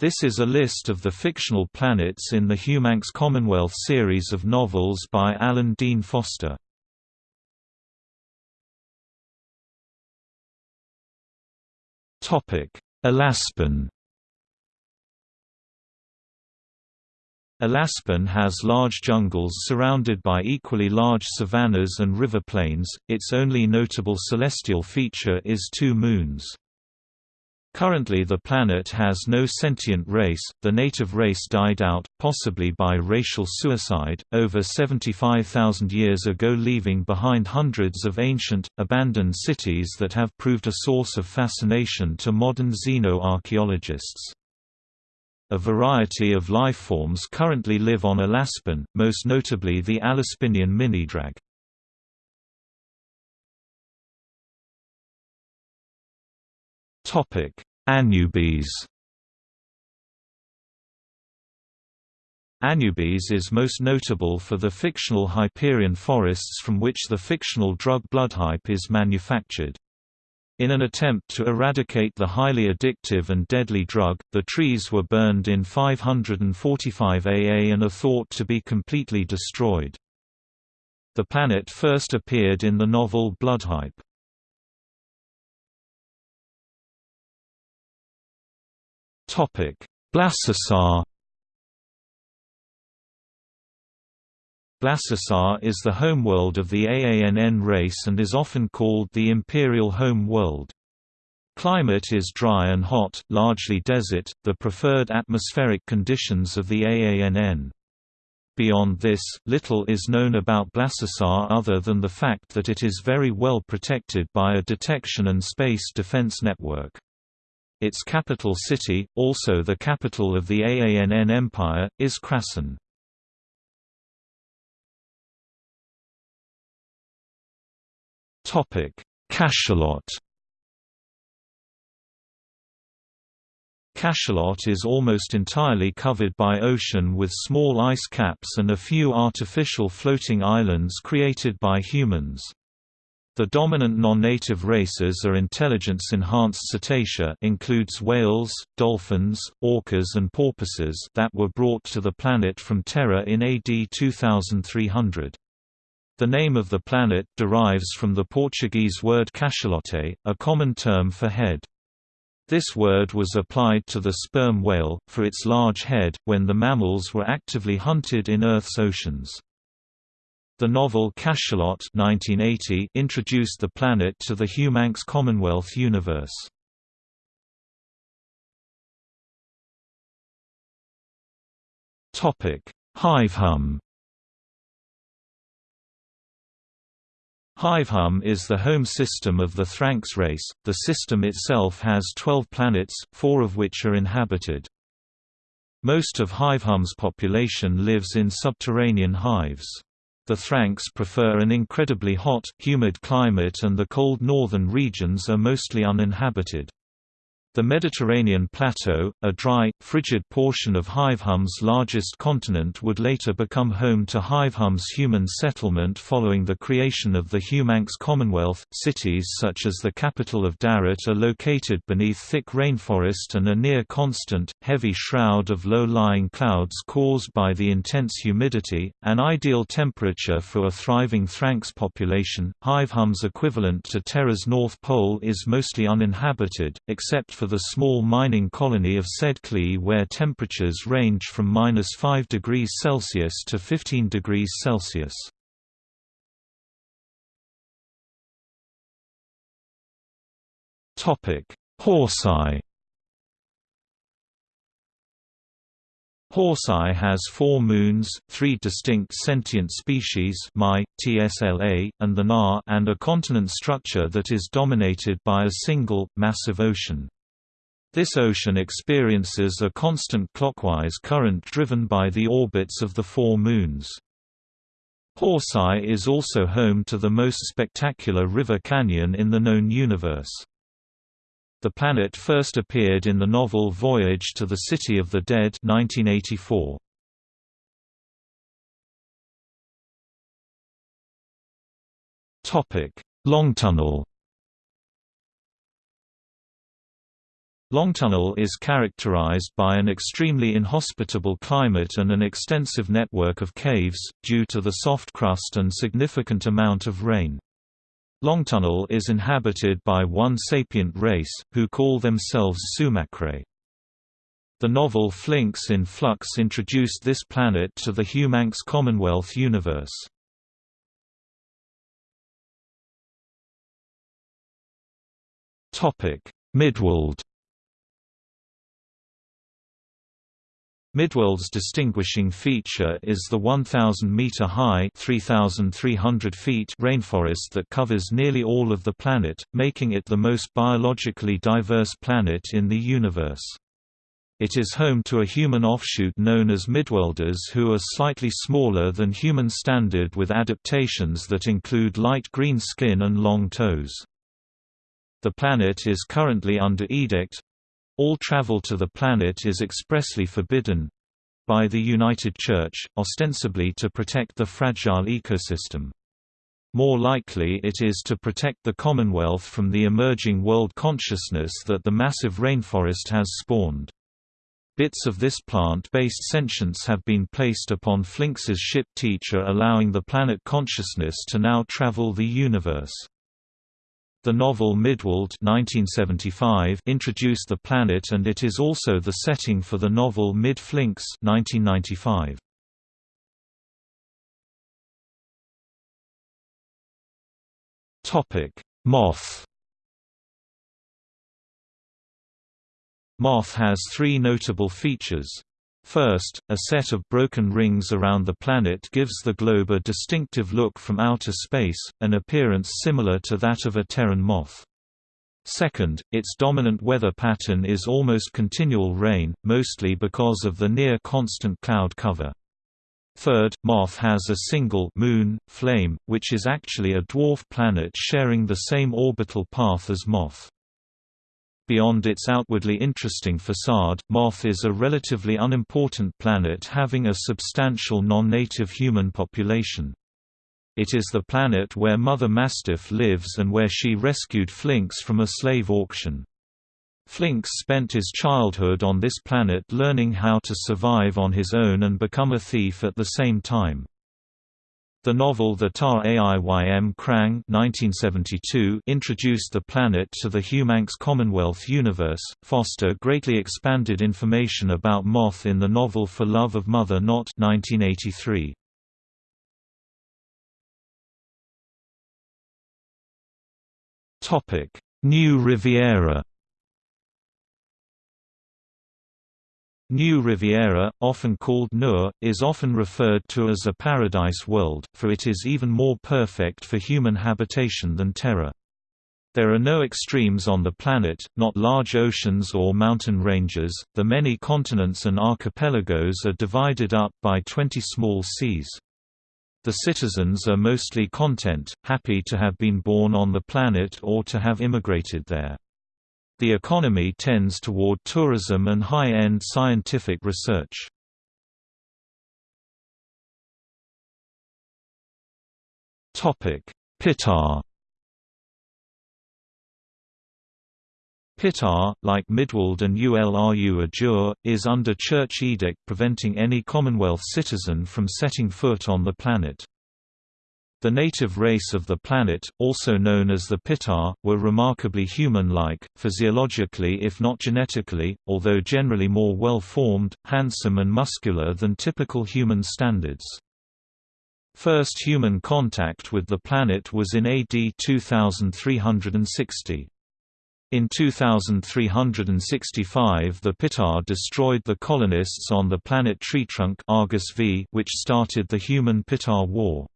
This is a list of the fictional planets in the Humanx Commonwealth series of novels by Alan Dean Foster. Alaspin Alaspin has large jungles surrounded by equally large savannas and river plains, its only notable celestial feature is two moons. Currently the planet has no sentient race, the native race died out, possibly by racial suicide, over 75,000 years ago leaving behind hundreds of ancient, abandoned cities that have proved a source of fascination to modern xenoarchaeologists. A variety of lifeforms currently live on Alaspin, most notably the Alaspinian minidrag. Topic: Anubis. Anubis is most notable for the fictional Hyperion forests from which the fictional drug bloodhype is manufactured. In an attempt to eradicate the highly addictive and deadly drug, the trees were burned in 545 AA and are thought to be completely destroyed. The planet first appeared in the novel Bloodhype. Topic: Blassassar. Blassassar is the homeworld of the AANN race and is often called the Imperial Home World. Climate is dry and hot, largely desert, the preferred atmospheric conditions of the AANN. Beyond this, little is known about Blassassar other than the fact that it is very well protected by a detection and space defense network. Its capital city, also the capital of the AANN Empire, is Krasun. Cachalot Cachalot is almost entirely covered by ocean with small ice caps and a few artificial floating islands created by humans. The dominant non-native races are intelligence-enhanced cetacea includes whales, dolphins, orcas and porpoises that were brought to the planet from Terra in AD 2300. The name of the planet derives from the Portuguese word cachalote, a common term for head. This word was applied to the sperm whale, for its large head, when the mammals were actively hunted in Earth's oceans. The novel Cachalot 1980 introduced the planet to the Humanx Commonwealth universe. Hivehom Hivehom is the home system of the Thranx race. The system itself has 12 planets, four of which are inhabited. Most of Hivehom's population lives in subterranean hives. The Thranx prefer an incredibly hot, humid climate and the cold northern regions are mostly uninhabited. The Mediterranean Plateau, a dry, frigid portion of Hivehom's largest continent would later become home to Hivehom's human settlement following the creation of the Humanx Commonwealth. Cities such as the capital of Darat are located beneath thick rainforest and a near-constant, heavy shroud of low-lying clouds caused by the intense humidity, an ideal temperature for a thriving Thranx population. Hivehom's equivalent to Terra's North Pole is mostly uninhabited, except for the small mining colony of Sedklee where temperatures range from minus 5 degrees Celsius to 15 degrees Celsius. Horseye Horseye has four moons, three distinct sentient species Mai, Tsla, and the Na and a continent structure that is dominated by a single, massive ocean. This ocean experiences a constant clockwise current driven by the orbits of the four moons. Horseye is also home to the most spectacular river canyon in the known universe. The planet first appeared in the novel Voyage to the City of the Dead 1984. Longtunnel Longtunnel is characterized by an extremely inhospitable climate and an extensive network of caves, due to the soft crust and significant amount of rain. Longtunnel is inhabited by one sapient race, who call themselves Sumakrae. The novel Flinx in Flux introduced this planet to the HUMANX Commonwealth universe. Midworld Midworld's distinguishing feature is the 1,000-meter-high rainforest that covers nearly all of the planet, making it the most biologically diverse planet in the universe. It is home to a human offshoot known as Midworlders who are slightly smaller than human standard with adaptations that include light green skin and long toes. The planet is currently under edict, all travel to the planet is expressly forbidden by the United Church, ostensibly to protect the fragile ecosystem. More likely it is to protect the Commonwealth from the emerging world consciousness that the massive rainforest has spawned. Bits of this plant-based sentience have been placed upon Flinx's ship Teacher allowing the planet consciousness to now travel the universe. The novel Midworld 1975 introduced the planet and it is also the setting for the novel Mid-Flinx 1995. Moth Moth has three notable features. First, a set of broken rings around the planet gives the globe a distinctive look from outer space, an appearance similar to that of a Terran moth. Second, its dominant weather pattern is almost continual rain, mostly because of the near-constant cloud cover. Third, Moth has a single moon, Flame, which is actually a dwarf planet sharing the same orbital path as Moth. Beyond its outwardly interesting facade, Moth is a relatively unimportant planet having a substantial non-native human population. It is the planet where Mother Mastiff lives and where she rescued Flinx from a slave auction. Flinx spent his childhood on this planet learning how to survive on his own and become a thief at the same time. The novel The Tar-Aiym Krang 1972 introduced the planet to the HUMANX Commonwealth universe. Foster greatly expanded information about Moth in the novel For Love of Mother Not 1983. Topic: New Riviera New Riviera, often called Nur, is often referred to as a paradise world, for it is even more perfect for human habitation than Terra. There are no extremes on the planet, not large oceans or mountain ranges, the many continents and archipelagos are divided up by 20 small seas. The citizens are mostly content, happy to have been born on the planet or to have immigrated there. The economy tends toward tourism and high-end scientific research. Pitar Pitar, like Midworld and Ulru Ajur, is under church edict preventing any Commonwealth citizen from setting foot on the planet. The native race of the planet, also known as the Pitar, were remarkably human-like, physiologically if not genetically, although generally more well-formed, handsome and muscular than typical human standards. First human contact with the planet was in AD 2360. In 2365 the Pitar destroyed the colonists on the planet Treetrunk Argus v which started the Human-Pitar War.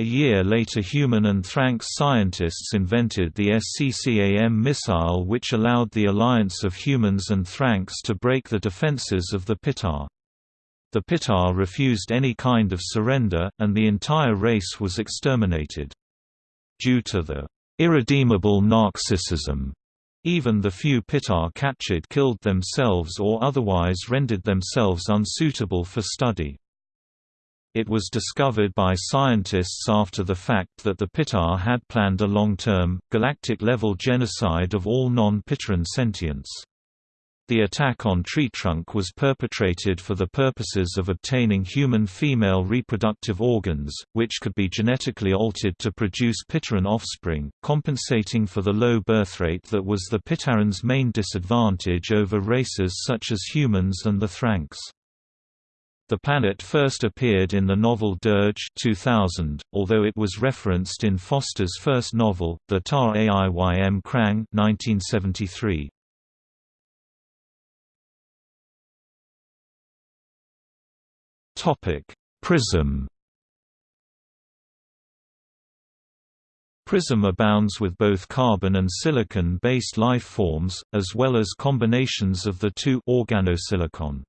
A year later human and Thranx scientists invented the SCCAM missile which allowed the alliance of humans and Thranx to break the defenses of the Pitar. The Pitar refused any kind of surrender, and the entire race was exterminated. Due to the irredeemable narcissism, even the few Pitar captured killed themselves or otherwise rendered themselves unsuitable for study. It was discovered by scientists after the fact that the Pitar had planned a long-term, galactic-level genocide of all non-Pitaran sentients. The attack on Tree Trunk was perpetrated for the purposes of obtaining human female reproductive organs, which could be genetically altered to produce Pitaran offspring, compensating for the low birth rate that was the Pitaran's main disadvantage over races such as humans and the Thranx. The planet first appeared in the novel Dirge 2000, although it was referenced in Foster's first novel, The Tar Krang 1973. Topic: Prism. Prism abounds with both carbon and silicon-based life forms, as well as combinations of the two organosilicon.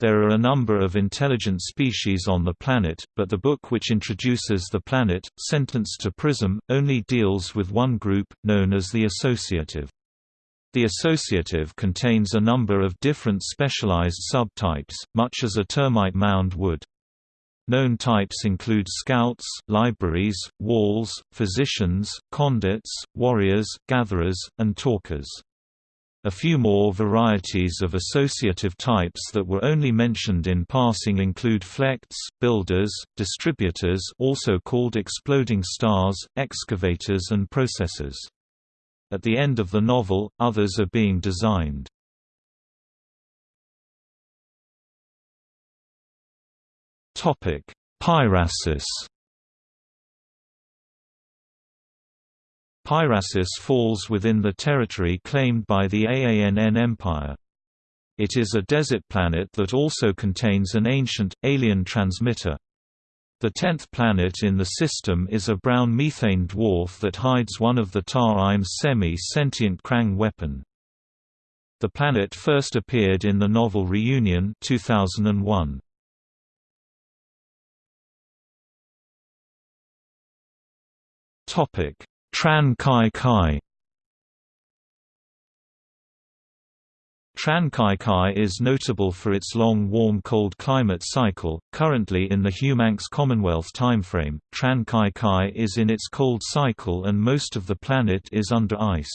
There are a number of intelligent species on the planet, but the book which introduces the planet, Sentenced to Prism, only deals with one group, known as the associative. The associative contains a number of different specialized subtypes, much as a termite mound would. Known types include scouts, libraries, walls, physicians, condits, warriors, gatherers, and talkers. A few more varieties of associative types that were only mentioned in passing include flects, builders, distributors also called exploding stars, excavators and processors. At the end of the novel, others are being designed. Pirasis Pirasis falls within the territory claimed by the AANN Empire. It is a desert planet that also contains an ancient, alien transmitter. The tenth planet in the system is a brown methane dwarf that hides one of the Tar-Aiym's semi-sentient Krang weapon. The planet first appeared in the novel Reunion 2001. Topic: Tran Kai Kai Tran-ky-ky is notable for its long warm-cold climate cycle. Currently in the Humanx Commonwealth timeframe, Tran-ky-ky is in its cold cycle and most of the planet is under ice.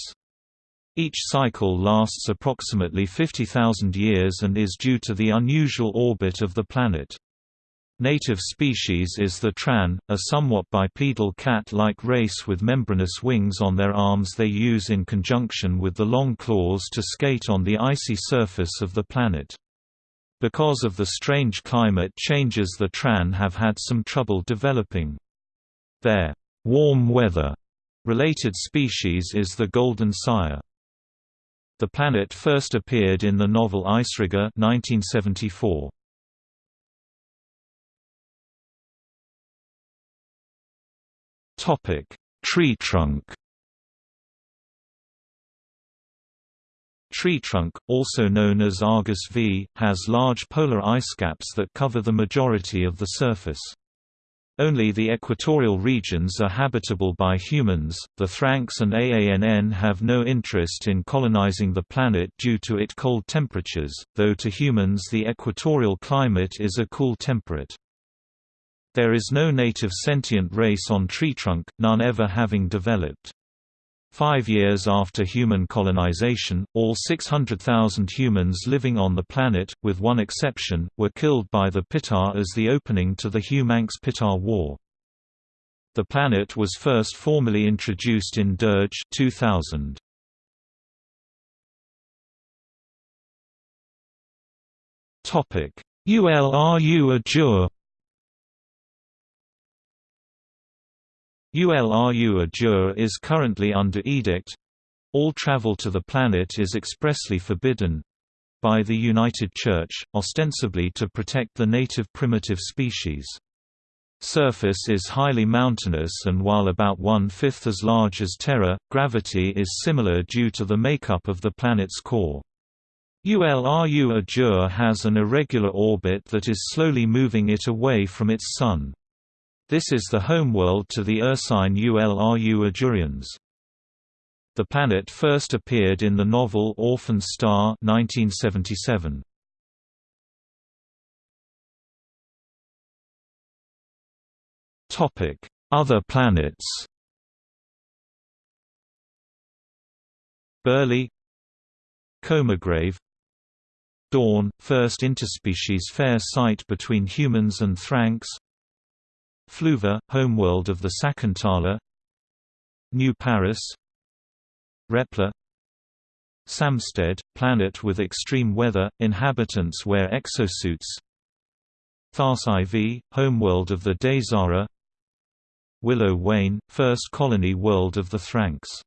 Each cycle lasts approximately 50,000 years and is due to the unusual orbit of the planet. Native species is the Tran, a somewhat bipedal cat-like race with membranous wings on their arms they use in conjunction with the long claws to skate on the icy surface of the planet. Because of the strange climate changes the Tran have had some trouble developing. Their warm weather related species is the golden sire. The planet first appeared in the novel Icerigger 1974. Topic: Tree trunk. Tree trunk, also known as Argus V, has large polar ice caps that cover the majority of the surface. Only the equatorial regions are habitable by humans. The Thranx and AANN have no interest in colonizing the planet due to its cold temperatures, though to humans the equatorial climate is a cool temperate. There is no native sentient race on Tree Trunk, none ever having developed. Five years after human colonization, all 600,000 humans living on the planet, with one exception, were killed by the Pitar as the opening to the Humanx-Pitar War. The planet was first formally introduced in Dirge 2000. ULRU Ajur ULRU Ajur is currently under edict all travel to the planet is expressly forbidden by the United Church, ostensibly to protect the native primitive species. Surface is highly mountainous and while about one-fifth as large as Terra, gravity is similar due to the makeup of the planet's core. ULRU Ajur has an irregular orbit that is slowly moving it away from its Sun. This is the homeworld to the Ursine Ulru Ajurians. The planet first appeared in the novel Orphan Star 1977. Other planets Burley Comagrave Dawn, first interspecies fair site between humans and Thranx Fluva, homeworld of the Sakuntala. New Paris. Repla. Samstead, planet with extreme weather, inhabitants wear exosuits. Thas IV, homeworld of the Daysara Willow Wain, first colony world of the Thranx